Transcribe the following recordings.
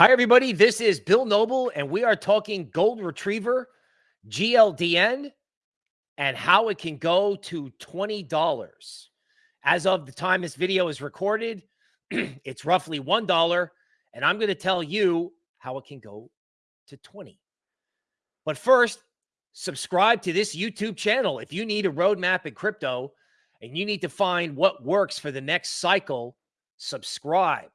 Hi, everybody. This is Bill Noble, and we are talking Gold Retriever, GLDN, and how it can go to $20. As of the time this video is recorded, it's roughly $1, and I'm going to tell you how it can go to 20. But first, subscribe to this YouTube channel. If you need a roadmap in crypto and you need to find what works for the next cycle, subscribe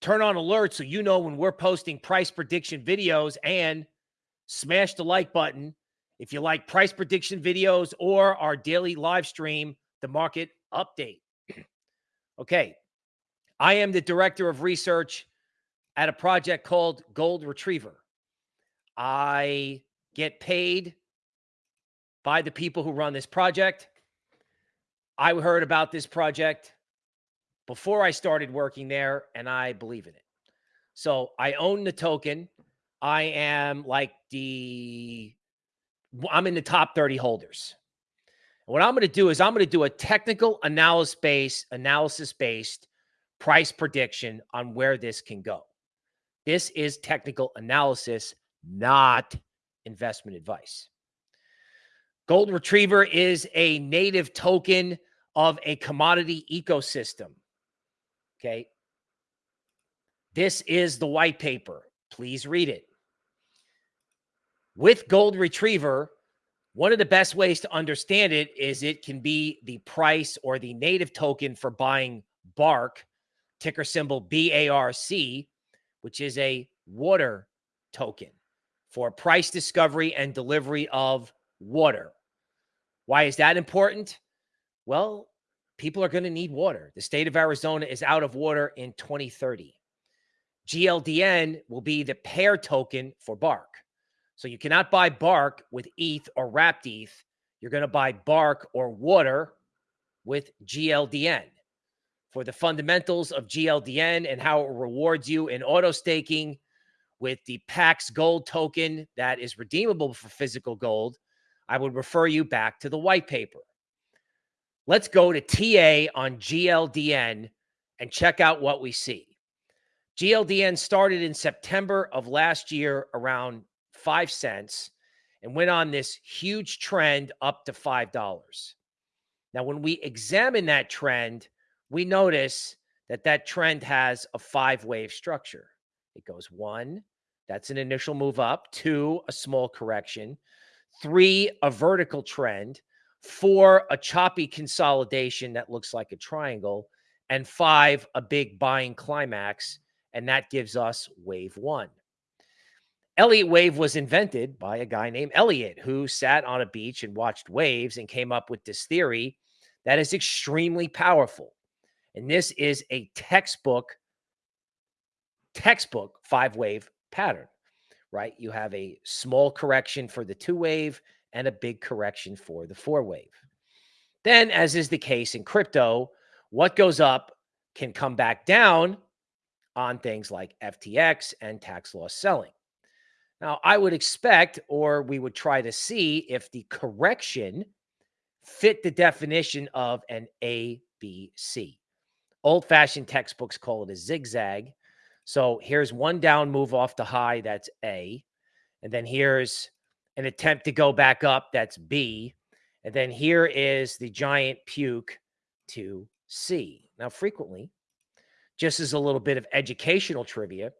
turn on alerts so you know when we're posting price prediction videos and smash the like button if you like price prediction videos or our daily live stream, the market update. okay. I am the director of research at a project called Gold Retriever. I get paid by the people who run this project. I heard about this project before I started working there, and I believe in it. So I own the token. I am like the, I'm in the top 30 holders. what I'm going to do is I'm going to do a technical analysis based, analysis based price prediction on where this can go. This is technical analysis, not investment advice. Gold Retriever is a native token of a commodity ecosystem. Okay. This is the white paper. Please read it. With Gold Retriever, one of the best ways to understand it is it can be the price or the native token for buying BARC, ticker symbol BARC, which is a water token for price discovery and delivery of water. Why is that important? Well, people are going to need water. The state of Arizona is out of water in 2030. GLDN will be the pair token for Bark. So you cannot buy Bark with ETH or wrapped ETH. You're going to buy Bark or water with GLDN. For the fundamentals of GLDN and how it rewards you in auto staking with the PAX gold token that is redeemable for physical gold, I would refer you back to the white paper. Let's go to TA on GLDN and check out what we see. GLDN started in September of last year around five cents and went on this huge trend up to $5. Now, when we examine that trend, we notice that that trend has a five wave structure. It goes one, that's an initial move up, two, a small correction, three, a vertical trend, four, a choppy consolidation that looks like a triangle, and five, a big buying climax. And that gives us wave one. Elliott wave was invented by a guy named Elliott who sat on a beach and watched waves and came up with this theory that is extremely powerful. And this is a textbook, textbook five wave pattern, right? You have a small correction for the two wave and a big correction for the four wave. Then, as is the case in crypto, what goes up can come back down on things like FTX and tax loss selling. Now, I would expect, or we would try to see if the correction fit the definition of an ABC. Old fashioned textbooks call it a zigzag. So here's one down move off the high, that's A. And then here's an attempt to go back up. That's B. And then here is the giant puke to C. Now, frequently, just as a little bit of educational trivia,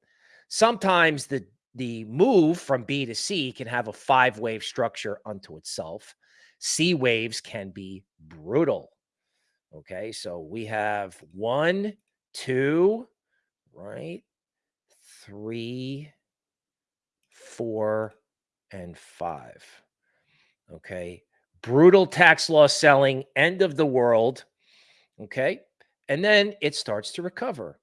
sometimes the the move from B to C can have a five wave structure unto itself. C waves can be brutal. Okay, so we have one, two, right? Three, four, and five. Okay. Brutal tax loss selling, end of the world. Okay. And then it starts to recover.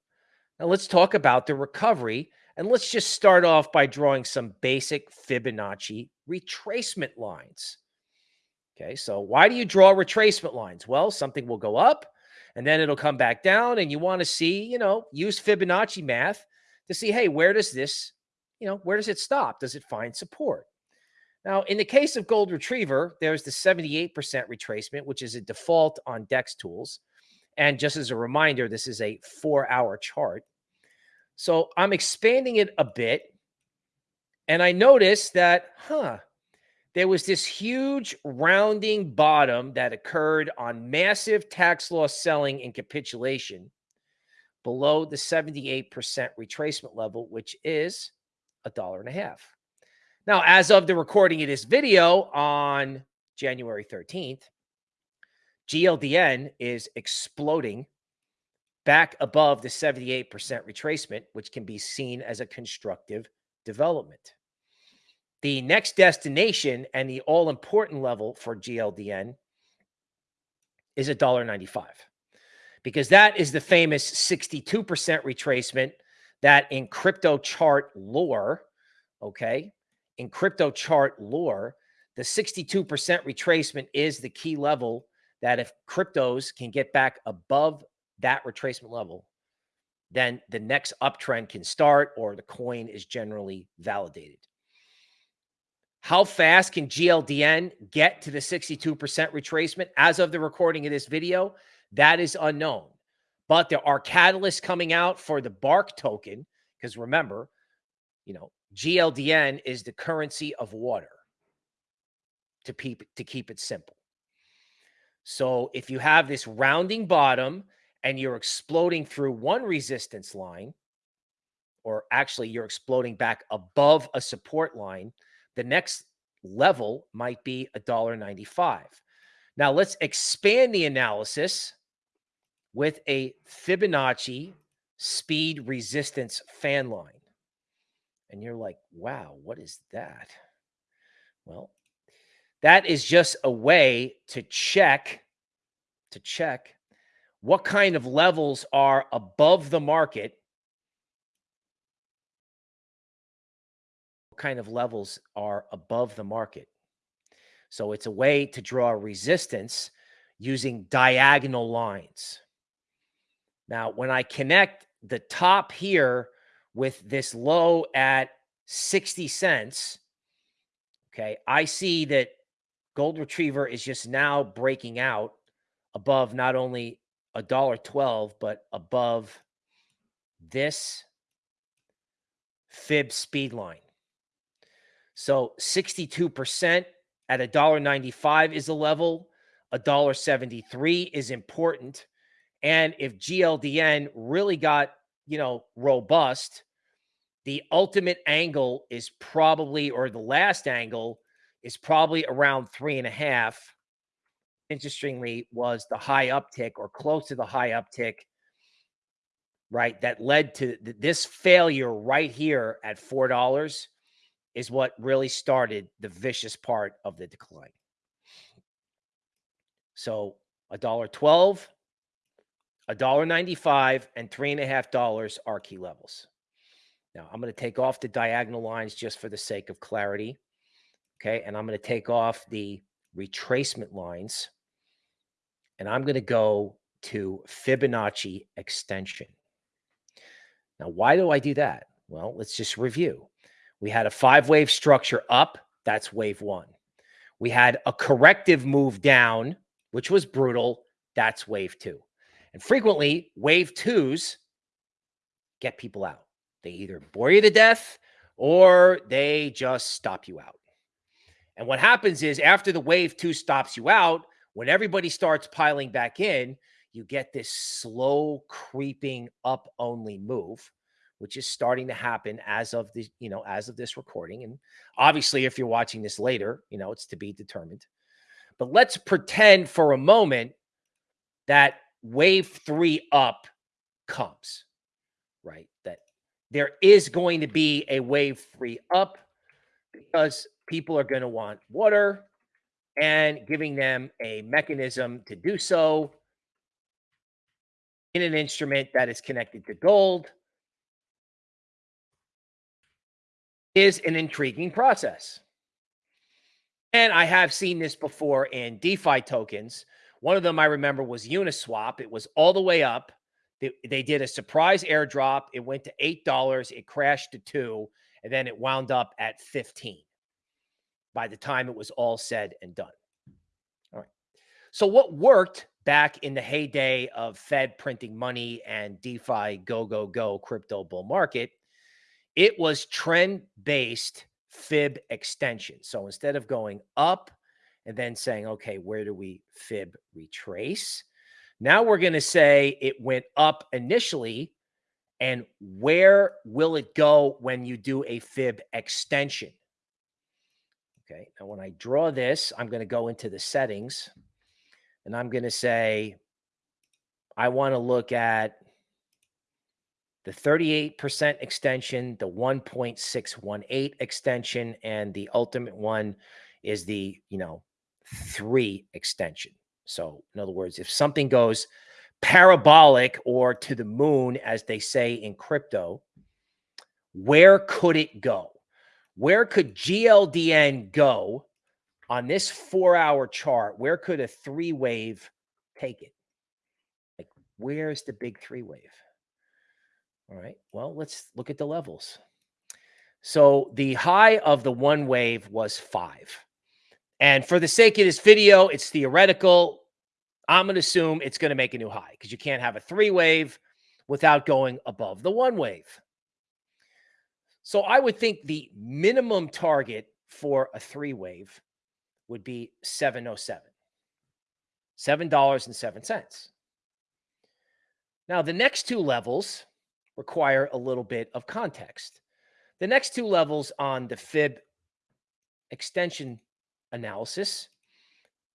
Now let's talk about the recovery. And let's just start off by drawing some basic Fibonacci retracement lines. Okay. So why do you draw retracement lines? Well, something will go up and then it'll come back down. And you want to see, you know, use Fibonacci math to see, hey, where does this, you know, where does it stop? Does it find support? Now, in the case of Gold Retriever, there's the 78% retracement, which is a default on DEX tools. And just as a reminder, this is a four hour chart. So I'm expanding it a bit. And I noticed that, huh, there was this huge rounding bottom that occurred on massive tax loss selling and capitulation below the 78% retracement level, which is a dollar and a half. Now, as of the recording of this video on January 13th, GLDN is exploding back above the 78% retracement, which can be seen as a constructive development. The next destination and the all important level for GLDN is $1.95 because that is the famous 62% retracement that in crypto chart lore, okay, in crypto chart lore, the 62% retracement is the key level that if cryptos can get back above that retracement level, then the next uptrend can start or the coin is generally validated. How fast can GLDN get to the 62% retracement? As of the recording of this video, that is unknown. But there are catalysts coming out for the Bark token because remember, you know, GLDN is the currency of water to keep, to keep it simple. So if you have this rounding bottom and you're exploding through one resistance line, or actually you're exploding back above a support line, the next level might be $1.95. Now let's expand the analysis with a Fibonacci speed resistance fan line. And you're like, wow, what is that? Well, that is just a way to check to check what kind of levels are above the market what kind of levels are above the market so it's a way to draw resistance using diagonal lines now when i connect the top here with this low at 60 cents okay i see that gold retriever is just now breaking out above not only a dollar 12 but above this fib speed line. So 62% at a dollar 95 is a level a dollar 73 is important and if gldn really got you know robust the ultimate angle is probably or the last angle is probably around three and a half. Interestingly, was the high uptick or close to the high uptick, right? That led to th- this failure right here at four dollars is what really started the vicious part of the decline. So a dollar twelve, a dollar ninety-five, and three and a half dollars are key levels. Now I'm going to take off the diagonal lines just for the sake of clarity. Okay. And I'm going to take off the retracement lines and I'm going to go to Fibonacci extension. Now, why do I do that? Well, let's just review. We had a five wave structure up. That's wave one. We had a corrective move down, which was brutal. That's wave two. And frequently, wave twos get people out. They either bore you to death or they just stop you out. And what happens is after the wave two stops you out, when everybody starts piling back in, you get this slow creeping up only move, which is starting to happen as of the, you know, as of this recording. And obviously, if you're watching this later, you know, it's to be determined. But let's pretend for a moment that wave three up comes, right? That there is going to be a wave three up because people are going to want water and giving them a mechanism to do so in an instrument that is connected to gold is an intriguing process. And I have seen this before in DeFi tokens. One of them I remember was Uniswap. It was all the way up. They, they did a surprise airdrop. It went to $8. It crashed to 2 and then it wound up at 15 by the time it was all said and done. All right. So, what worked back in the heyday of Fed printing money and DeFi go, go, go crypto bull market, it was trend based fib extension. So instead of going up and then saying, okay, where do we fib retrace? Now we're going to say it went up initially. And where will it go when you do a fib extension? Okay. Now, when I draw this, I'm going to go into the settings and I'm going to say, I want to look at the 38% extension, the 1.618 extension, and the ultimate one is the, you know, three extension. So, in other words, if something goes parabolic or to the moon, as they say in crypto, where could it go? Where could GLDN go on this four hour chart? Where could a three wave take it? Like, where's the big three wave? All right. Well, let's look at the levels. So the high of the one wave was five. And for the sake of this video, it's theoretical. I'm going to assume it's going to make a new high because you can't have a three wave without going above the one wave. So I would think the minimum target for a three wave would be 707. $7.07. Now, the next two levels require a little bit of context. The next two levels on the fib extension analysis.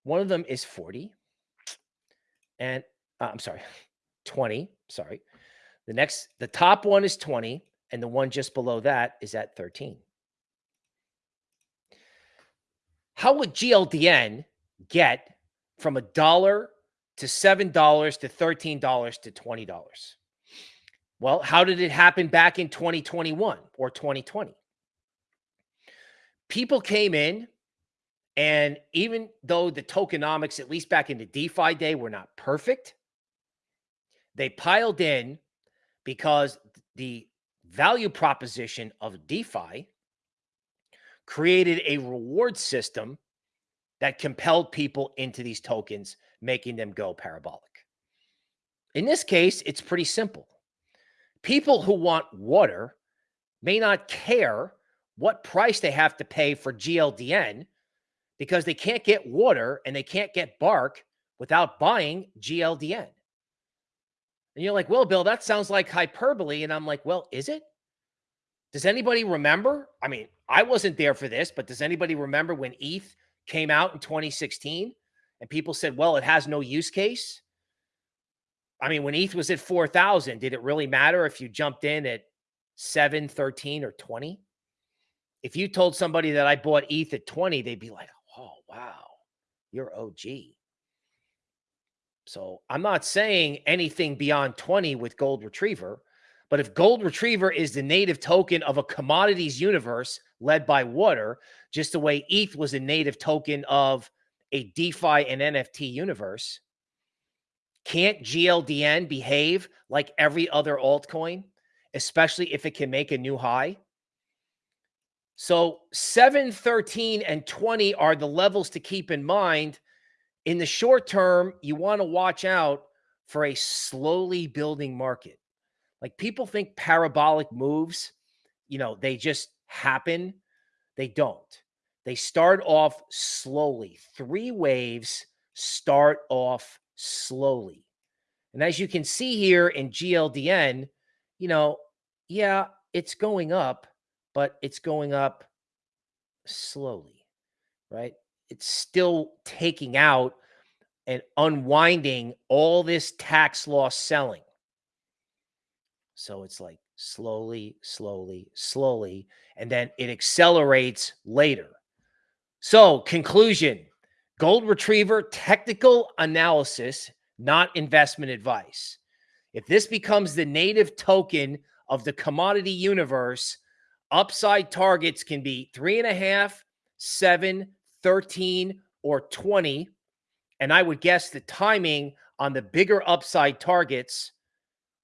One of them is 40 and uh, I'm sorry, 20, sorry. The next, the top one is 20 and the one just below that is at 13. How would GLDN get from a dollar to $7 to $13 to $20? Well, how did it happen back in 2021 or 2020? People came in and even though the tokenomics, at least back in the DeFi day, were not perfect, they piled in because the value proposition of DeFi created a reward system that compelled people into these tokens, making them go parabolic. In this case, it's pretty simple. People who want water may not care what price they have to pay for GLDN because they can't get water and they can't get bark without buying GLDN. And you're like, well, Bill, that sounds like hyperbole. And I'm like, well, is it? Does anybody remember? I mean, I wasn't there for this, but does anybody remember when ETH came out in 2016 and people said, well, it has no use case? I mean, when ETH was at 4,000, did it really matter if you jumped in at 7, 13, or 20? If you told somebody that I bought ETH at 20, they'd be like, wow, you're OG. So I'm not saying anything beyond 20 with Gold Retriever, but if Gold Retriever is the native token of a commodities universe led by water, just the way ETH was a native token of a DeFi and NFT universe, can't GLDN behave like every other altcoin, especially if it can make a new high? So 7, 13, and 20 are the levels to keep in mind. In the short term, you want to watch out for a slowly building market. Like people think parabolic moves, you know, they just happen. They don't. They start off slowly. Three waves start off slowly. And as you can see here in GLDN, you know, yeah, it's going up, but it's going up slowly, right? It's still taking out and unwinding all this tax loss selling. So it's like slowly, slowly, slowly, and then it accelerates later. So, conclusion Gold Retriever technical analysis, not investment advice. If this becomes the native token of the commodity universe, Upside targets can be three and a half, seven, 13, or 20. And I would guess the timing on the bigger upside targets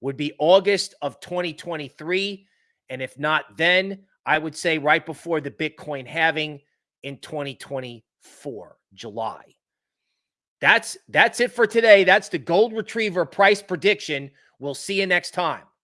would be August of 2023. And if not then, I would say right before the Bitcoin halving in 2024, July. That's that's it for today. That's the gold retriever price prediction. We'll see you next time.